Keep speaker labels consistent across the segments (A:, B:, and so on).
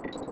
A: Thank you.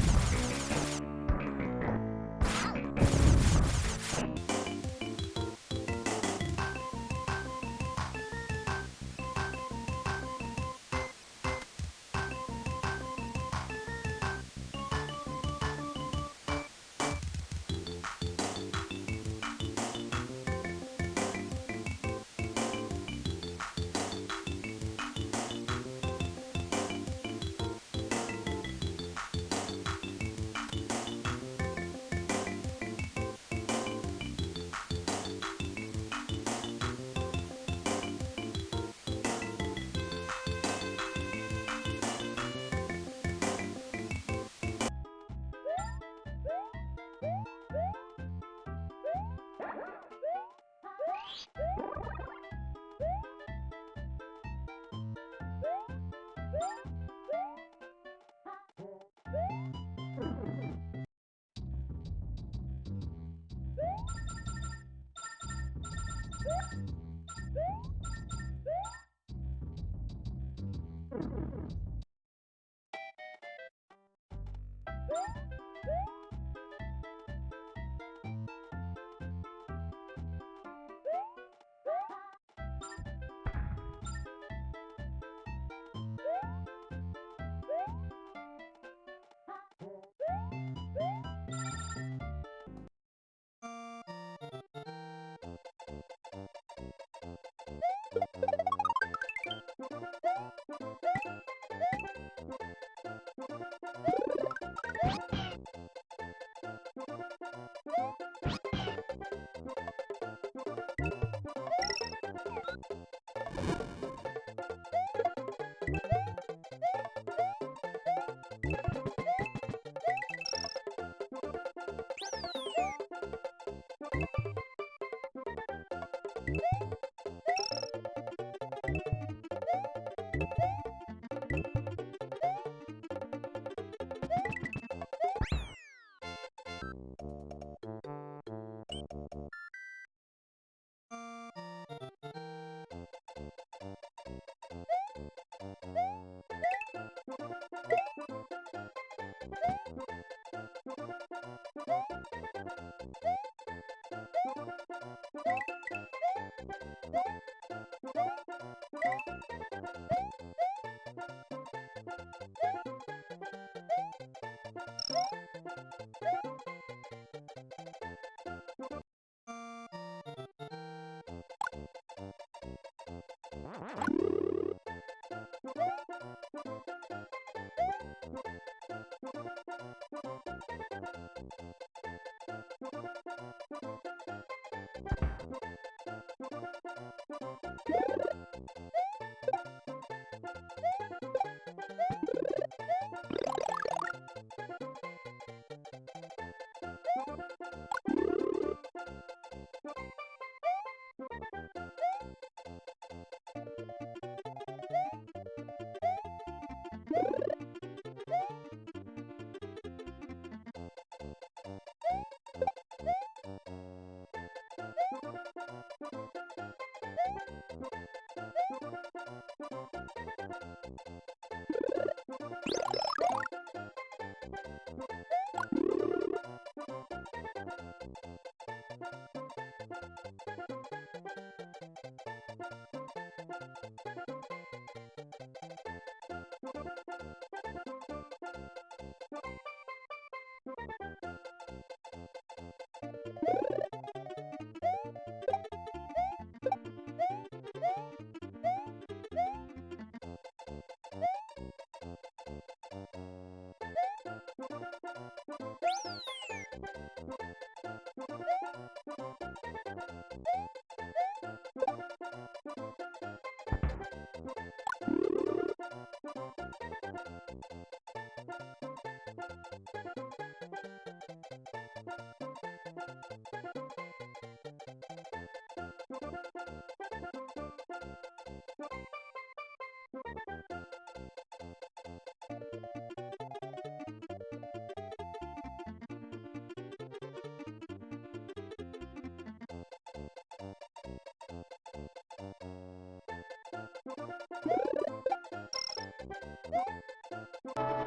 A: Woo!